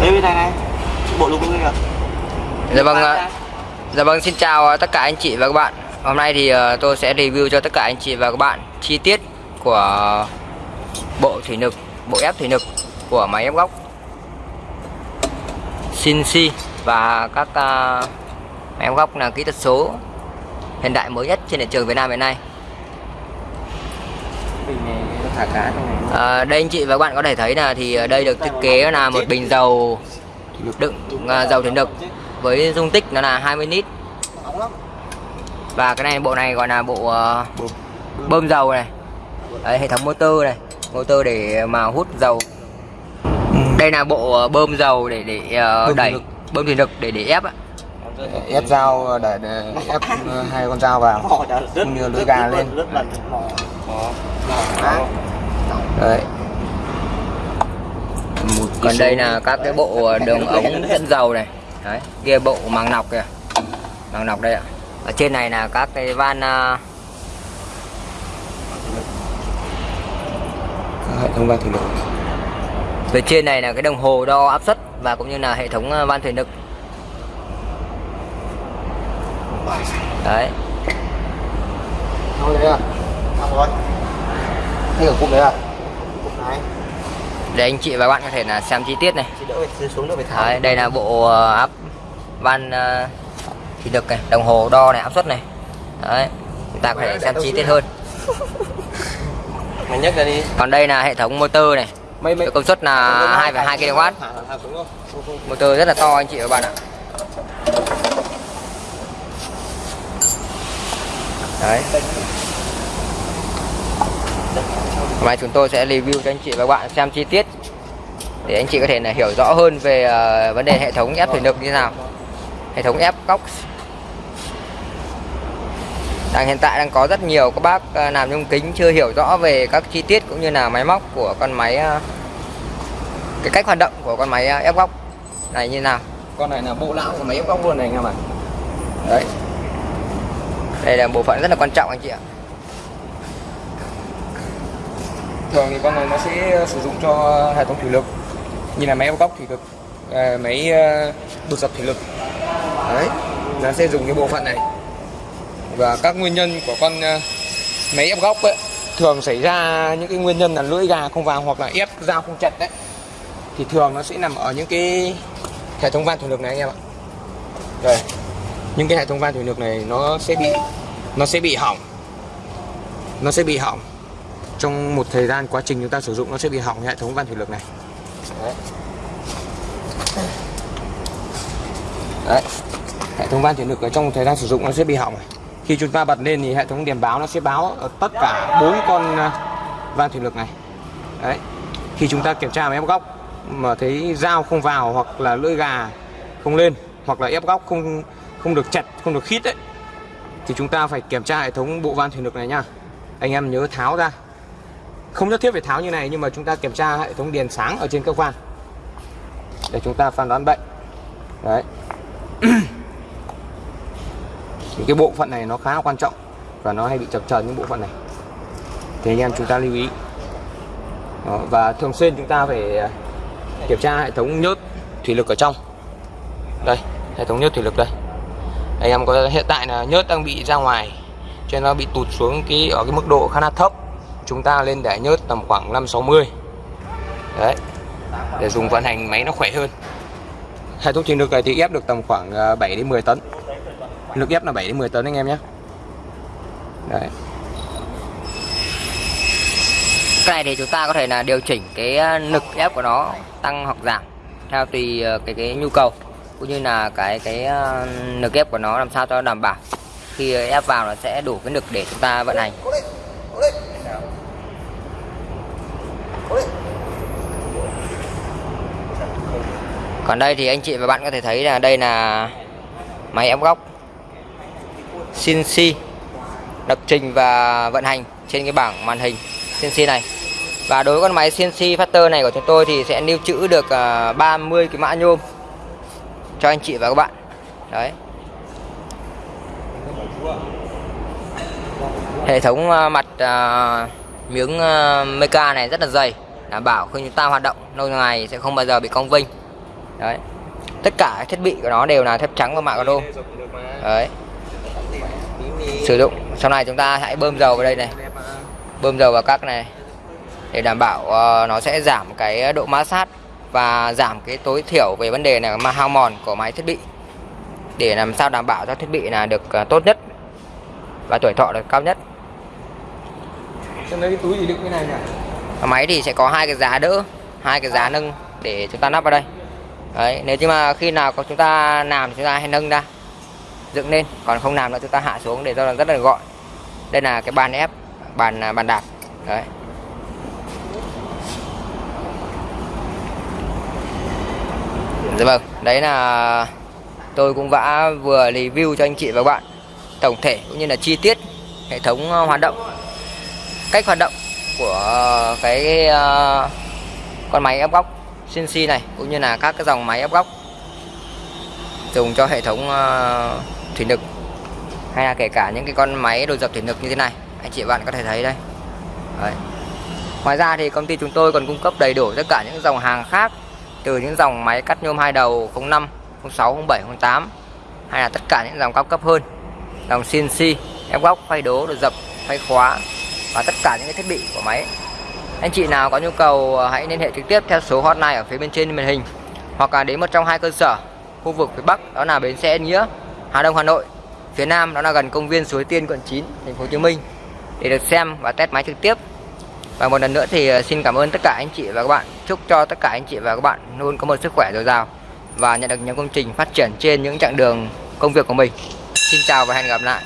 Đây bên này này. Bộ lục luôn kìa. Dạ vâng ạ. Dạ vâng xin chào tất cả anh chị và các bạn. Hôm nay thì ờ, tôi sẽ review cho tất cả anh chị và các bạn chi tiết của bộ thủy lực, bộ ép thủy lực của máy ép góc Shinsi và các ờ, máy ép góc là kỹ thuật số hiện đại mới nhất trên thị trường Việt Nam hiện nay. Bình này thả cá trong này. À, đây anh chị và các bạn có thể thấy là thì ở đây được thiết kế là một bình dầu đựng à, dầu thủy lực với dung tích nó là 20 lít và cái này bộ này gọi là bộ ờ, Bơm. dầu này Đấy, hệ thống motor này motor để mà hút dầu đây là bộ ờ, bơm dầu để để Bơm đẩy lực. bơm thủy lực để để ép ạ. ép dao để, để ép hai con dao vào cũng như lưỡi gà lên đấy. Một còn đây là các cái bộ đường ống dẫn dầu này. Đấy kia bộ màng nọc kìa. Màng nọc đây ạ. Ở trên này là các cái van à, hệ thống van thủy lực. Phía trên này là cái đồng hồ đo áp suất và cũng như là hệ thống à, van thủy lực. Đấy. Thôi đấy à xong rồi. Ở cụm đấy à để anh chị và bạn có thể là xem chi tiết này. Đấy, đây là bộ à, áp van à, thủy lực này đồng hồ đo này áp suất này. Đấy chúng ta có thể xem chi tiết hơn. Mày nhấc ra đi. Còn đây là hệ thống motor này. Mày mày công suất là 2,2 kW motor rất là to anh chị và bạn ạ. Đấy Nay chúng tôi sẽ review cho anh chị và các bạn xem chi tiết để anh chị có thể là hiểu rõ hơn về ờ, vấn đề hệ thống ép thủy lực như thế nào. Hệ thống ép góc. Đang hiện tại đang có rất nhiều các bác ờ, làm nhôm kính chưa hiểu rõ về các chi tiết cũng như là máy móc của con máy ờ, cái cách hoạt động của con máy ép góc này như nào. Con này là bộ não của máy ép góc luôn này anh em ạ. Đấy. Đây là bộ phận rất là quan trọng anh chị ạ thường thì con này nó sẽ ờ, sử dụng cho hệ thống thủy lực. Như là máy ép góc thủy lực ờ, máy ờ, đột dập thủy lực. Đấy, nó sẽ dùng cái bộ phận này. Và các nguyên nhân của con máy ép góc ấy, thường xảy ra những cái nguyên nhân là lưỡi gà không vào hoặc là ép dao không chặt đấy. Thì thường nó sẽ nằm ở những cái hệ thống van thủy lực này anh em ạ. Đây, những cái hệ thống van thủy lực này nó sẽ bị, nó sẽ bị hỏng. Nó sẽ bị hỏng trong một thời gian quá trình chúng ta sử dụng, nó sẽ bị hỏng hệ thống van thủy lực này đấy. Đấy. hệ thống van thủy lực ở trong một thời gian sử dụng nó sẽ bị hỏng này. khi chúng ta bật lên thì hệ thống đèn báo nó sẽ báo ở tất cả bốn con à, van thủy lực này đấy khi chúng ta kiểm tra ép góc mà thấy dao không vào hoặc là lưỡi gà không lên hoặc là ép góc không không được chặt, không được khít đấy thì chúng ta phải kiểm tra hệ thống bộ van thủy lực này nhá anh em nhớ tháo ra không nhất thiết phải tháo như này nhưng mà chúng ta kiểm tra hệ thống đèn sáng ở trên cơ quan. Để chúng ta phán đoán bệnh. Đấy. Những cái bộ phận này nó khá là quan trọng và nó hay bị chập chờn những bộ phận này. Thì anh em chúng ta lưu ý. Đó, và thường xuyên chúng ta phải à, kiểm tra hệ thống nhớt thủy lực ở trong. Đây hệ thống nhớt thủy lực đây. Anh em có hiện tại là nhớt đang bị ra ngoài cho nên nó bị tụt xuống cái ở cái mức độ khá là thấp chúng ta lên để nhớt tầm khoảng 560 đấy, để dùng vận hành máy nó khỏe hơn. Hai thuốc trên được này thì ép được tầm khoảng à, 7 đến 10 tấn. Lực ép là 7 đến 10 tấn anh em nhé. Đấy. Cái này thì chúng ta có thể là điều chỉnh cái à, lực ép của nó tăng hoặc giảm theo tùy à, cái cái nhu cầu, cũng như là cái cái lực ép của nó làm sao cho đảm bảo. Khi ép vào nó sẽ đủ cái lực để chúng ta vận hành. Còn đây thì anh chị và bạn có thể thấy là đây là máy ép góc CNC lập trình và vận hành trên cái bảng màn hình CNC này. Và đối với con máy CNC Factor này của chúng tôi thì sẽ lưu trữ được à, 30 cái mã nhôm cho anh chị và các bạn. Đấy. Hệ thống à, mặt à, miếng ờ, à, meca này rất là dày đảm bảo khi chúng ta hoạt động lâu ngày sẽ không bao giờ bị cong vênh. Đấy. Tất cả các thiết bị của nó đều là thép trắng và mạ caro đấy. Sử dụng. Sau này chúng ta hãy bơm dầu vào đây này. Bơm dầu vào các này. Để đảm bảo uh, nó sẽ giảm cái độ ma sát và giảm cái tối thiểu về vấn đề là mà hao mòn của máy thiết bị. Để làm sao đảm bảo cho thiết bị là được uh, tốt nhất và tuổi thọ được cao nhất. Trong đấy cái túi gì đựng cái này nhỉ? Máy thì sẽ có hai cái giá đỡ hai cái giá nâng để chúng ta lắp vào đây. Đấy nếu như mà khi nào có chúng ta làm thì chúng ta hãy nâng ra dựng lên còn không làm nữa chúng ta hạ xuống để cho nó rất là gọn. Đây là cái bàn ép bàn à, bàn đạp. Đấy. Dạ vâng, đấy là tôi cũng đã vừa review cho anh chị và các bạn tổng thể cũng như là chi tiết hệ thống ờ, hoạt động cách hoạt động của cái uh, con máy ép góc CNC này cũng như là các cái dòng máy ép góc dùng cho hệ thống uh, thủy lực hay là kể cả những cái con máy đồ dập thủy lực như thế này. Anh chị bạn có thể thấy đây. Đấy. ngoài ra thì công ty chúng tôi còn cung cấp đầy đủ tất cả những dòng hàng khác từ những dòng máy cắt nhôm hai đầu 05 06 07 08 hay là tất cả những dòng cao cấp hơn. Dòng CNC ép góc phay đố đồ dập phay khóa và tất cả những cái thiết bị của máy. Anh chị nào có nhu cầu ờ, hãy liên hệ trực tiếp theo số hotline ở phía bên trên màn hình, hoặc là đến một trong hai cơ sở, khu vực phía Bắc, đó là bến xe Nghĩa, Hà Đông, Hà Nội. Phía Nam, đó là gần công viên Suối Tiên, quận 9 thành phố Hồ Chí Minh, để được xem và test máy trực tiếp. Và một lần nữa thì ờ, xin cảm ơn tất cả anh chị và các bạn. Chúc cho tất cả anh chị và các bạn luôn có một sức khỏe dồi dào và nhận được những công trình phát triển trên những chặng đường công việc của mình. Xin chào và hẹn gặp lại.